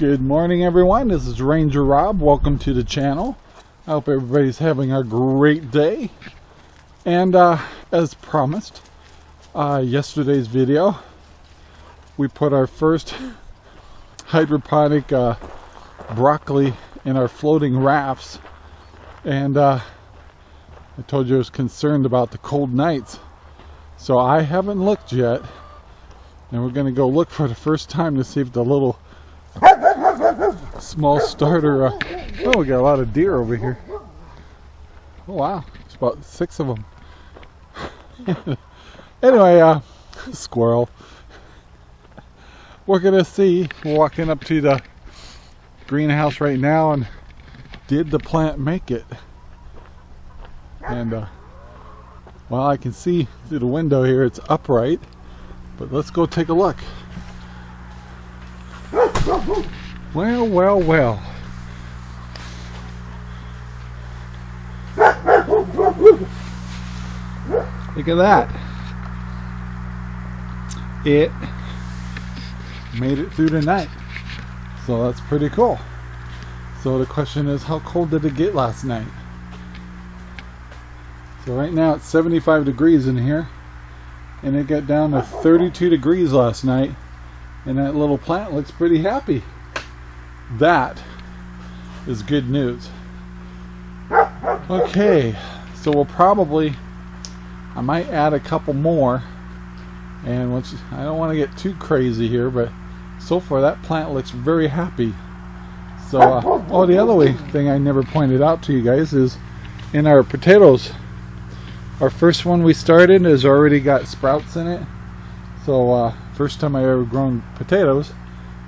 Good morning everyone, this is Ranger Rob. Welcome to the channel. I hope everybody's having a great day. And uh, as promised, uh, yesterday's video, we put our first hydroponic uh, broccoli in our floating rafts. And uh, I told you I was concerned about the cold nights. So I haven't looked yet. And we're going to go look for the first time to see if the little small starter. Uh, oh, we got a lot of deer over here. Oh, wow. It's about six of them. anyway, uh, squirrel. We're going to see, We're walking up to the greenhouse right now, and did the plant make it? And, uh, well, I can see through the window here, it's upright. But let's go take a look. Well, well, well. Look at that. It made it through the night. So that's pretty cool. So the question is, how cold did it get last night? So right now it's 75 degrees in here. And it got down to 32 degrees last night. And that little plant looks pretty happy. That is good news. Okay, so we'll probably, I might add a couple more. And once I don't want to get too crazy here, but so far that plant looks very happy. So, uh, oh, the other way thing I never pointed out to you guys is in our potatoes. Our first one we started has already got sprouts in it. So, uh, first time I ever grown potatoes.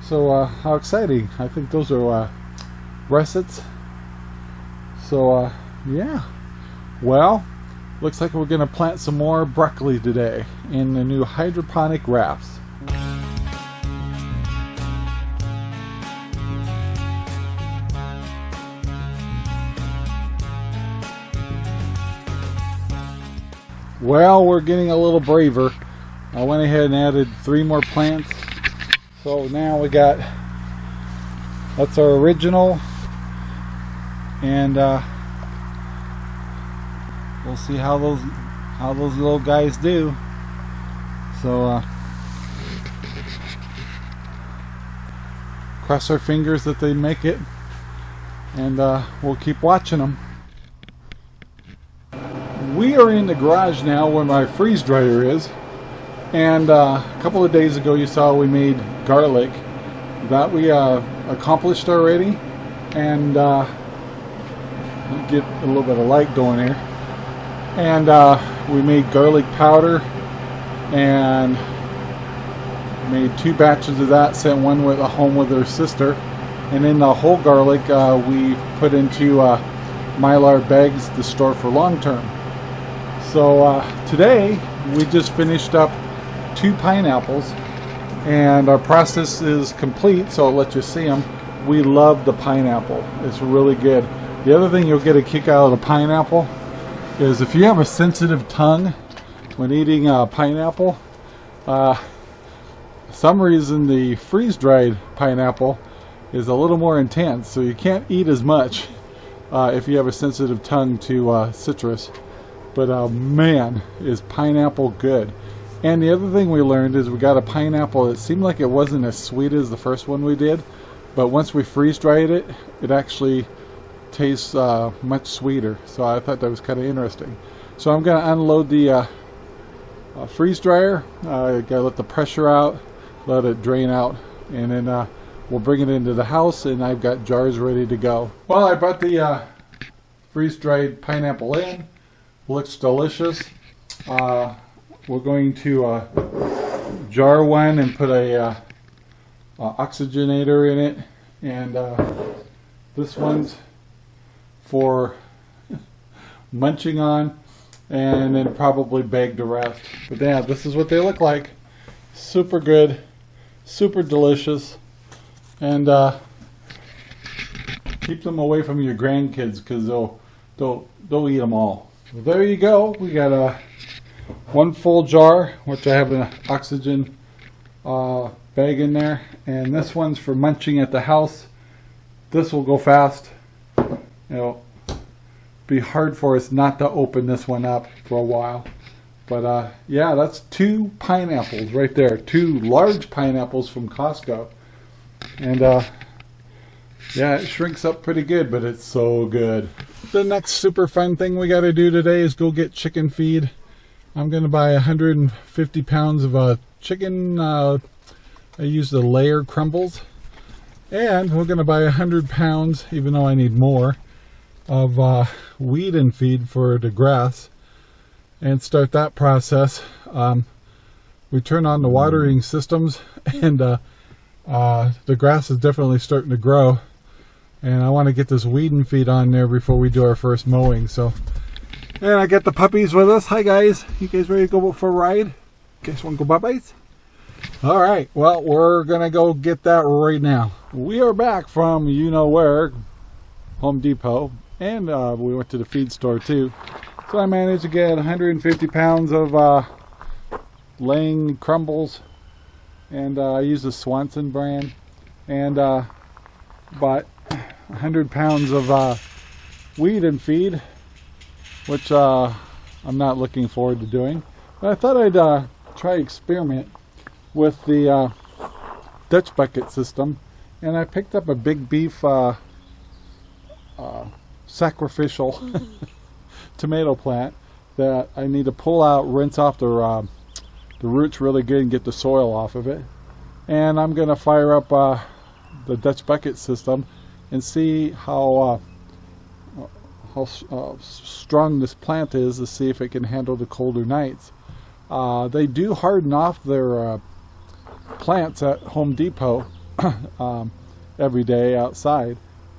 So uh, how exciting. I think those are uh, russets. So uh, yeah. Well, looks like we're going to plant some more broccoli today in the new hydroponic rafts. Well, we're getting a little braver. I went ahead and added three more plants. So now we got that's our original. And uh, we'll see how those how those little guys do. So uh, cross our fingers that they make it. And uh, we'll keep watching them we are in the garage now where my freeze dryer is and uh, a couple of days ago you saw we made garlic. That we uh, accomplished already. And uh, get a little bit of light going here. And uh, we made garlic powder and made two batches of that, sent one with a home with her sister. And then the whole garlic uh, we put into uh, mylar bags to store for long term. So today we just finished up two pineapples and our process is complete so I'll let you see them we love the pineapple. It's really good. The other thing you'll get a kick out of the pineapple is if you have a sensitive tongue when eating a pineapple uh, some reason the freeze-dried pineapple is a little more intense so you can't eat as much uh, if you have a sensitive tongue to uh, citrus. But uh, man is pineapple good and the other thing we learned is we got a pineapple that seemed like it wasn't as sweet as the first one we did. But once we freeze dried it, it actually tastes uh, much sweeter. So I thought that was kind of interesting. So I'm going to unload the uh, uh, freeze dryer. I got to let the pressure out, let it drain out, and then uh, we'll bring it into the house and I've got jars ready to go. Well, I brought the uh, freeze dried pineapple in. Looks delicious. We're going to uh, jar one and put a uh, oxygenator in it. And uh, this one's for munching on and then probably bag the rest. But yeah this is what they look like. Super good super delicious. And uh, keep them away from your grandkids because they'll they'll they'll eat them all. Well, there you go. We got a one full jar, which I have an oxygen uh, bag in there. And this one's for munching at the house. This will go fast. It'll be hard for us not to open this one up for a while. But uh, yeah, that's two pineapples right there. Two large pineapples from Costco. And uh, yeah, it shrinks up pretty good, but it's so good. The next super fun thing we got to do today is go get chicken feed. I'm going to buy 150 pounds of uh, chicken. Uh, I use the layer crumbles. And we're going to buy 100 pounds, even though I need more, of uh, weed and feed for the grass and start that process. Um, we turn on the watering systems and uh, uh, the grass is definitely starting to grow and I want to get this weed and feed on there before we do our first mowing so and I got the puppies with us. Hi guys. You guys ready to go for a ride? Guys want to go puppies all right. Well we're gonna go get that right now. We are back from you know where Home Depot. And uh, we went to the feed store too. So I managed to get 150 pounds of uh, laying crumbles. And uh, I used the Swanson brand. And uh, bought 100 pounds of uh, weed and feed which uh, I'm not looking forward to doing but I thought I'd uh, try experiment with the uh, Dutch bucket system and I picked up a big beef sacrificial tomato plant that I need to pull out, rinse off the, uh, the roots really good and get the soil off of it. And I'm going to fire up uh, the Dutch bucket system and see how uh, how uh, strong this plant is to see if it can handle the colder nights. Uh, they do harden off their uh, plants at Home Depot um, every day outside.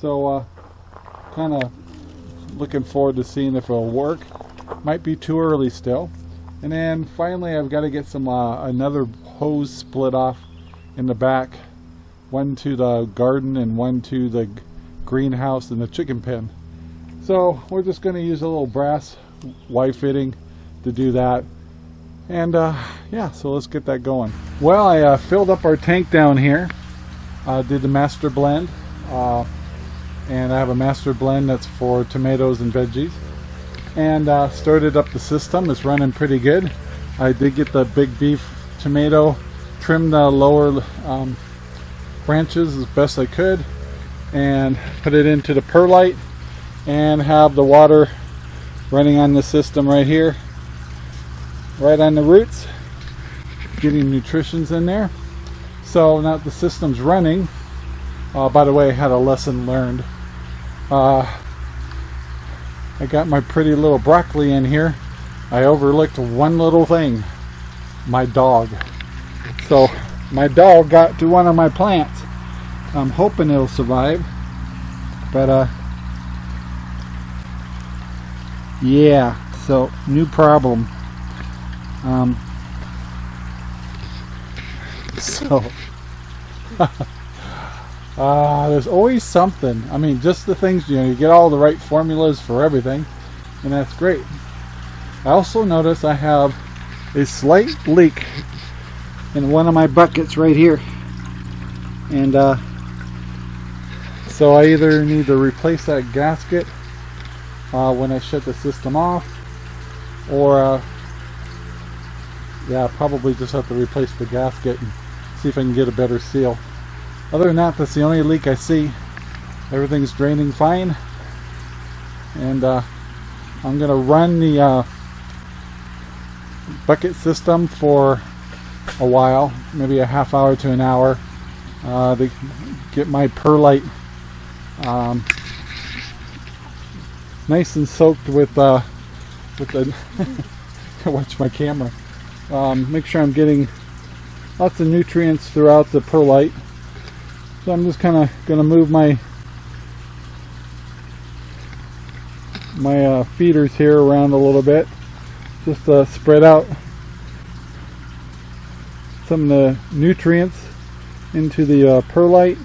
So kind of looking forward to seeing if it'll work. Might be too early still. And then finally I've got to get some uh, another hose split off in the back. One to the garden and one to the greenhouse and the chicken pen. So we're just going to use a little brass Y fitting to do that. And uh, yeah, so let's get that going. Well, I uh, filled up our tank down here. Uh, did the master blend. Uh, and I have a master blend that's for tomatoes and veggies and uh, started up the system it's running pretty good I did get the big beef tomato trim the lower um, branches as best I could and put it into the perlite and have the water running on the system right here right on the roots getting nutritions in there so now the system's running uh, by the way I had a lesson learned uh, I got my pretty little broccoli in here. I overlooked one little thing. My dog. So my dog got to one of my plants. I'm hoping it'll survive. But uh yeah, so new problem. Um so Uh, there's always something. I mean, just the things, you know, you get all the right formulas for everything, and that's great. I also notice I have a slight leak in one of my buckets right here. And uh, so I either need to replace that gasket uh, when I shut the system off, or uh, yeah, probably just have to replace the gasket and see if I can get a better seal. Other than that, that's the only leak I see. Everything's draining fine. And uh, I'm to run the uh, bucket system for a while, maybe a half hour to an hour, uh, to get my perlite um, nice and soaked with uh, with the watch my camera. Um, make sure I'm getting lots of nutrients throughout the perlite. So I'm just kind of going to move my my uh, feeders here around a little bit just to spread out some of the nutrients into the uh, perlite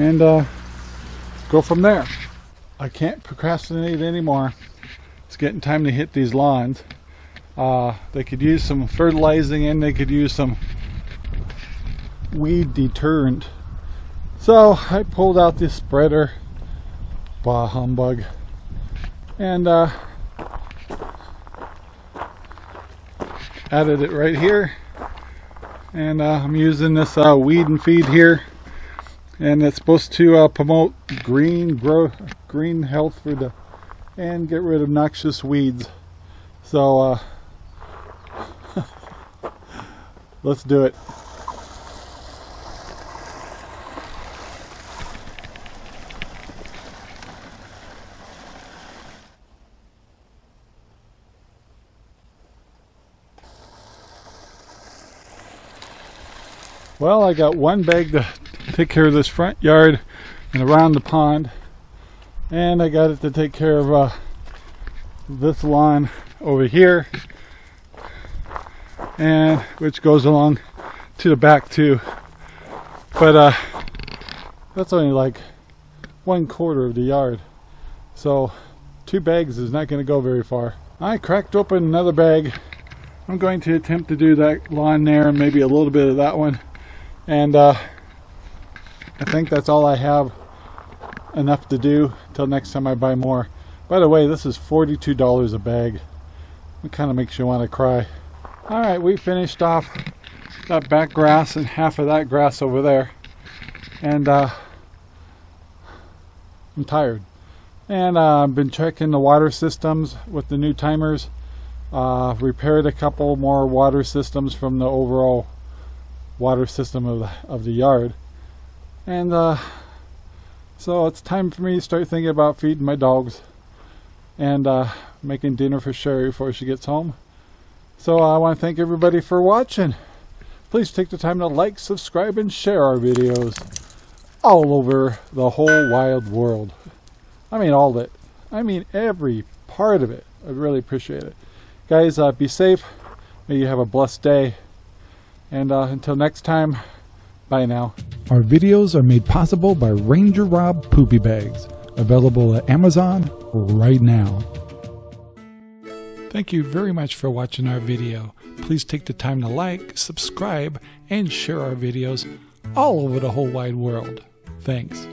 and uh, go from there I can't procrastinate anymore it's getting time to hit these lawns Uh, they could use some fertilizing and they could use some weed deterrent. So I pulled out this spreader, bah humbug, and uh, added it right here. And uh, I'm using this uh, weed and feed here, and it's supposed to uh, promote green growth, green health for the, and get rid of noxious weeds. So uh, let's do it. Well, I got one bag to take care of this front yard and around the pond. And I got it to take care of uh, this lawn over here. And which goes along to the back too. But uh, that's only like one quarter of the yard. So two bags is not going to go very far. I cracked open another bag. I'm going to attempt to do that lawn there and maybe a little bit of that one and uh, I think that's all I have enough to do till next time I buy more. By the way this is $42 a bag. It kind of makes you want to cry alright we finished off that back grass and half of that grass over there. And uh, I'm tired. And uh, I've been checking the water systems with the new timers. Uh, repaired a couple more water systems from the overall water system of the, of the yard. And uh, so it's time for me to start thinking about feeding my dogs and uh, making dinner for Sherry before she gets home. So I want to thank everybody for watching. Please take the time to like, subscribe, and share our videos all over the whole wild world. I mean all of it. I mean every part of it. I really appreciate it. Guys, uh, be safe. May you have a blessed day. And uh, until next time, bye now. Our videos are made possible by Ranger Rob Poopy Bags, available at Amazon right now. Thank you very much for watching our video. Please take the time to like, subscribe, and share our videos all over the whole wide world. Thanks.